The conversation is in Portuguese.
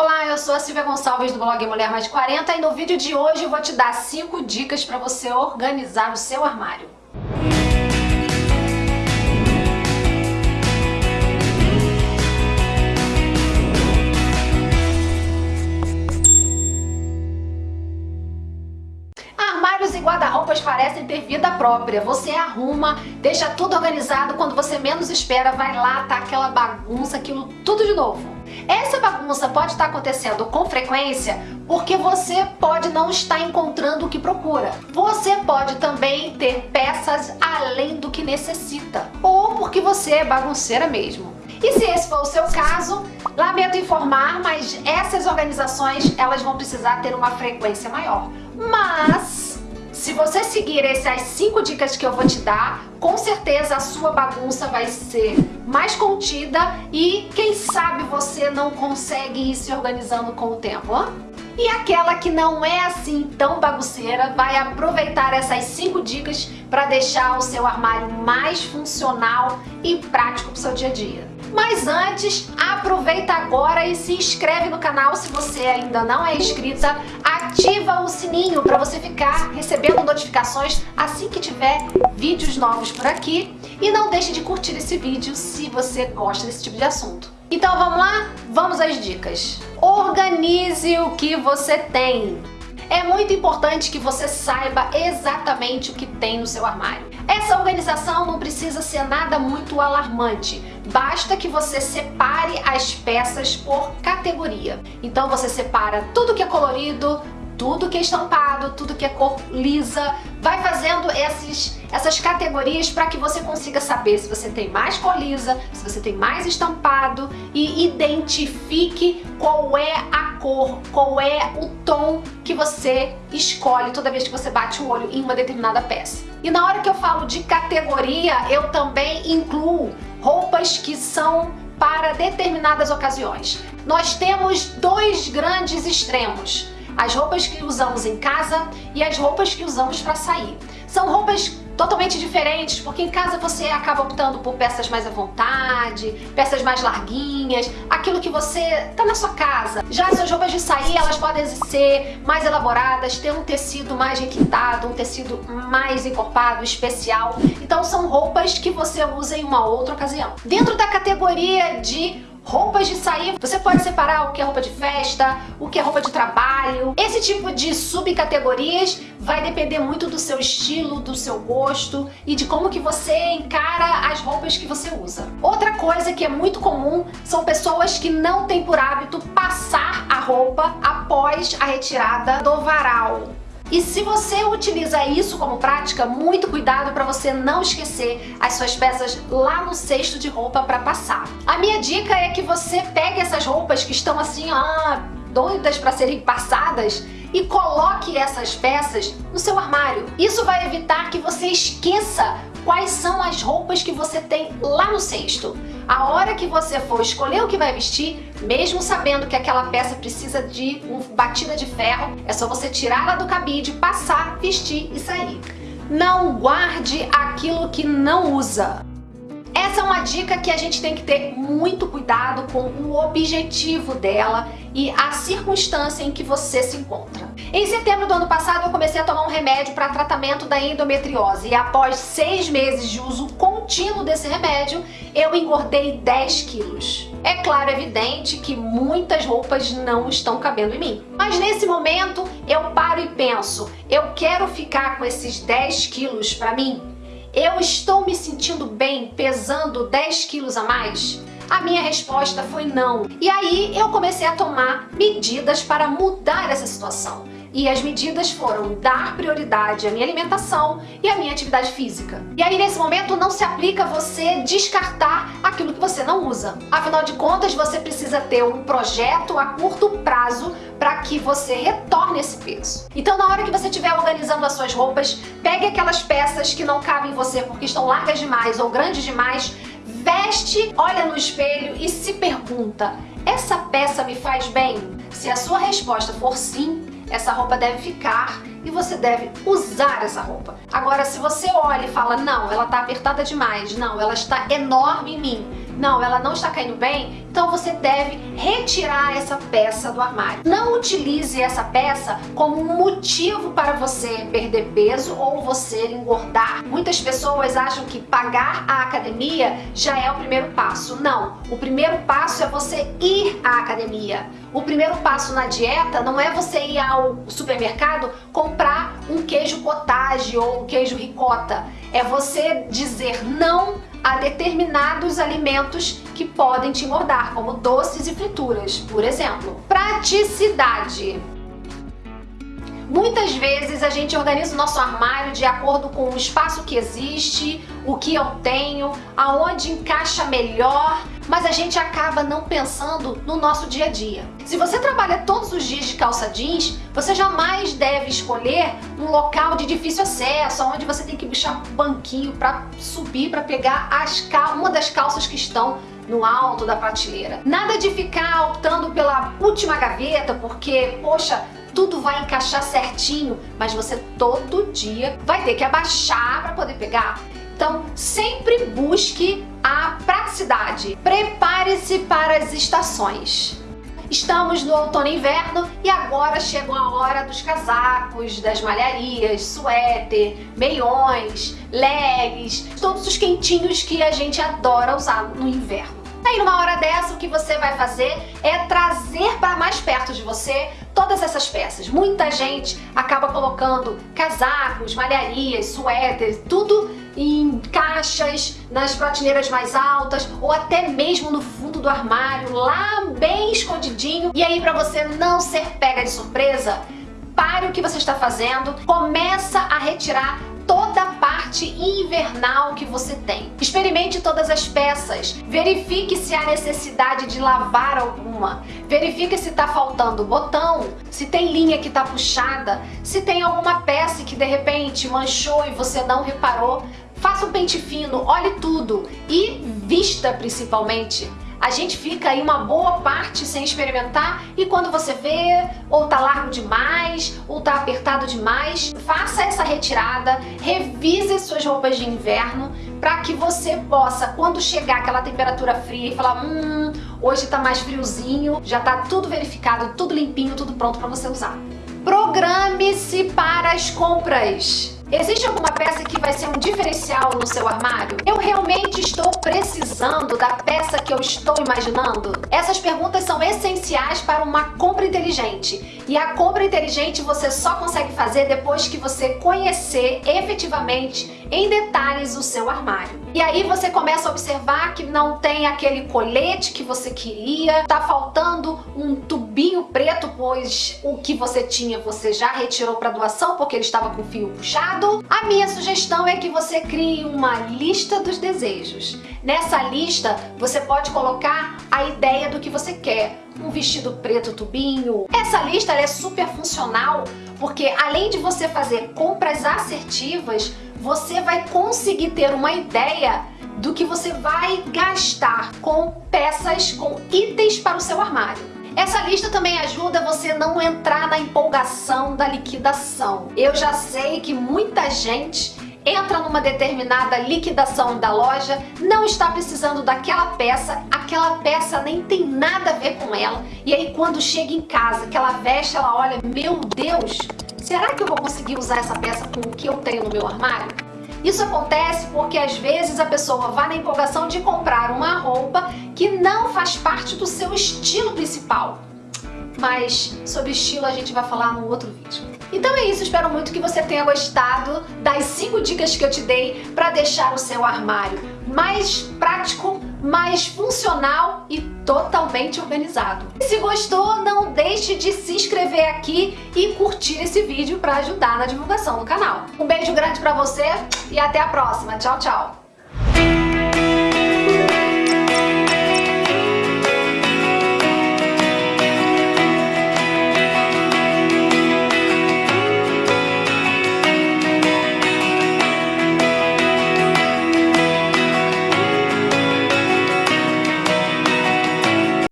Olá, eu sou a Silvia Gonçalves do blog Mulher Mais 40 e no vídeo de hoje eu vou te dar 5 dicas para você organizar o seu armário. Armários e guarda-roupas parecem ter vida própria. Você arruma, deixa tudo organizado, quando você menos espera, vai lá, tá aquela bagunça, aquilo tudo de novo. Essa bagunça pode estar acontecendo com frequência porque você pode não estar encontrando o que procura. Você pode também ter peças além do que necessita ou porque você é bagunceira mesmo. E se esse for o seu caso, lamento informar, mas essas organizações elas vão precisar ter uma frequência maior. Mas se você seguir essas 5 dicas que eu vou te dar, com certeza a sua bagunça vai ser mais contida e quem sabe você não consegue ir se organizando com o tempo, hein? E aquela que não é assim tão bagunceira vai aproveitar essas 5 dicas para deixar o seu armário mais funcional e prático para o seu dia a dia. Mas antes, aproveita agora e se inscreve no canal se você ainda não é inscrita. Ativa o sininho para você ficar recebendo notificações assim que tiver vídeos novos por aqui. E não deixe de curtir esse vídeo se você gosta desse tipo de assunto. Então vamos lá? Vamos às dicas. Organize o que você tem. É muito importante que você saiba exatamente o que tem no seu armário. Essa organização não precisa ser nada muito alarmante, basta que você separe as peças por categoria. Então você separa tudo que é colorido, tudo que é estampado, tudo que é cor lisa, vai fazendo esses, essas categorias para que você consiga saber se você tem mais cor lisa, se você tem mais estampado e identifique qual é a cor, qual é o tom que você escolhe toda vez que você bate o olho em uma determinada peça. E na hora que eu falo de categoria, eu também incluo roupas que são para determinadas ocasiões. Nós temos dois grandes extremos as roupas que usamos em casa e as roupas que usamos para sair. São roupas totalmente diferentes, porque em casa você acaba optando por peças mais à vontade, peças mais larguinhas, aquilo que você tá na sua casa. Já as suas roupas de sair, elas podem ser mais elaboradas, ter um tecido mais requintado, um tecido mais encorpado, especial. Então são roupas que você usa em uma outra ocasião. Dentro da categoria de roupas de sair, você pode separar o que é roupa de festa, o que é roupa de trabalho. Esse tipo de subcategorias vai depender muito do seu estilo, do seu gosto e de como que você encara as roupas que você usa. Outra coisa que é muito comum são pessoas que não têm por hábito passar a roupa após a retirada do varal. E se você utiliza isso como prática, muito cuidado para você não esquecer as suas peças lá no cesto de roupa para passar. A minha dica é que você pegue essas roupas que estão assim, ah, doidas para serem passadas e coloque essas peças no seu armário. Isso vai evitar que você esqueça quais são as roupas que você tem lá no cesto. A hora que você for escolher o que vai vestir, mesmo sabendo que aquela peça precisa de uma batida de ferro, é só você tirá-la do cabide, passar, vestir e sair. Não guarde aquilo que não usa. Essa é uma dica que a gente tem que ter muito cuidado com o objetivo dela e a circunstância em que você se encontra. Em setembro do ano passado eu comecei a tomar um remédio para tratamento da endometriose e após seis meses de uso contínuo desse remédio, eu engordei 10 quilos. É claro, evidente que muitas roupas não estão cabendo em mim. Mas nesse momento eu paro e penso, eu quero ficar com esses 10 quilos para mim? Eu estou me sentindo bem pesando 10 quilos a mais? A minha resposta foi não. E aí eu comecei a tomar medidas para mudar essa situação. E as medidas foram dar prioridade à minha alimentação e à minha atividade física. E aí nesse momento não se aplica você descartar aquilo que você não usa. Afinal de contas, você precisa ter um projeto a curto prazo para que você retorne esse peso. Então na hora que você estiver organizando as suas roupas, pegue aquelas peças que não cabem em você porque estão largas demais ou grandes demais, veste, olha no espelho e se pergunta, essa peça me faz bem? Se a sua resposta for sim, essa roupa deve ficar e você deve usar essa roupa. Agora, se você olha e fala, não, ela está apertada demais, não, ela está enorme em mim, não, ela não está caindo bem, então você deve retirar essa peça do armário. Não utilize essa peça como um motivo para você perder peso ou você engordar. Muitas pessoas acham que pagar a academia já é o primeiro passo. Não, o primeiro passo é você ir à academia. O primeiro passo na dieta não é você ir ao supermercado comprar um queijo cottage ou um queijo ricota. É você dizer não a determinados alimentos que podem te engordar, como doces e frituras, por exemplo. Praticidade. Muitas vezes a gente organiza o nosso armário de acordo com o espaço que existe, o que eu tenho, aonde encaixa melhor, mas a gente acaba não pensando no nosso dia a dia. Se você trabalha todos os dias de calça jeans, você jamais deve escolher um local de difícil acesso, onde você tem que puxar banquinho para subir, para pegar as uma das calças que estão no alto da prateleira. Nada de ficar optando pela última gaveta, porque, poxa, tudo vai encaixar certinho, mas você todo dia vai ter que abaixar para poder pegar. Então, sempre busque a praticidade. Prepare-se para as estações. Estamos no outono e inverno e agora chegou a hora dos casacos, das malharias, suéter, meiões, legs, todos os quentinhos que a gente adora usar no inverno. Aí numa hora dessa o que você vai fazer é trazer para mais perto de você todas essas peças. Muita gente acaba colocando casacos, malharias, suéteres, tudo em caixas, nas prateleiras mais altas ou até mesmo no fundo do armário, lá bem escondidinho. E aí para você não ser pega de surpresa, pare o que você está fazendo, começa a retirar toda a parte invernal que você tem. Experimente todas as peças, verifique se há necessidade de lavar alguma, verifique se está faltando botão, se tem linha que está puxada, se tem alguma peça que de repente manchou e você não reparou, faça um pente fino, olhe tudo e vista principalmente a gente fica aí uma boa parte sem experimentar e quando você vê ou tá largo demais ou tá apertado demais, faça essa retirada, revise suas roupas de inverno para que você possa, quando chegar aquela temperatura fria e falar hum, hoje tá mais friozinho, já tá tudo verificado, tudo limpinho, tudo pronto para você usar. Programe-se para as compras. Existe alguma peça que vai ser um diferencial no seu armário? Eu realmente estou precisando da peça que eu estou imaginando? Essas perguntas são essenciais para uma compra inteligente. E a compra inteligente você só consegue fazer depois que você conhecer efetivamente em detalhes o seu armário. E aí você começa a observar que não tem aquele colete que você queria, tá faltando um tubinho preto, pois o que você tinha você já retirou para doação porque ele estava com fio puxado a minha sugestão é que você crie uma lista dos desejos. Nessa lista, você pode colocar a ideia do que você quer. Um vestido preto tubinho. Essa lista é super funcional porque além de você fazer compras assertivas, você vai conseguir ter uma ideia do que você vai gastar com peças, com itens para o seu armário. Essa lista também ajuda você não entrar na empolgação da liquidação. Eu já sei que muita gente entra numa determinada liquidação da loja, não está precisando daquela peça, aquela peça nem tem nada a ver com ela, e aí quando chega em casa, que ela veste, ela olha, meu Deus, será que eu vou conseguir usar essa peça com o que eu tenho no meu armário? Isso acontece porque às vezes a pessoa vai na empolgação de comprar uma roupa que não faz parte do seu estilo principal. Mas sobre estilo a gente vai falar num outro vídeo. Então é isso, espero muito que você tenha gostado das 5 dicas que eu te dei para deixar o seu armário mais prático, mais funcional e totalmente organizado. E se gostou, não deixe de se inscrever aqui e curtir esse vídeo para ajudar na divulgação do canal. Um beijo grande para você e até a próxima. Tchau, tchau!